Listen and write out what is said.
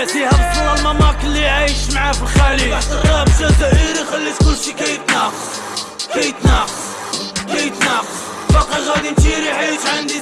حياتي هبصل بصل الماماك اللي عايش معاه في الخليج. بعد الراب جزائري خليت كلشي كيتناقص. كيتناقص. كيتناقص. باقي غادي نتيري حيت عندي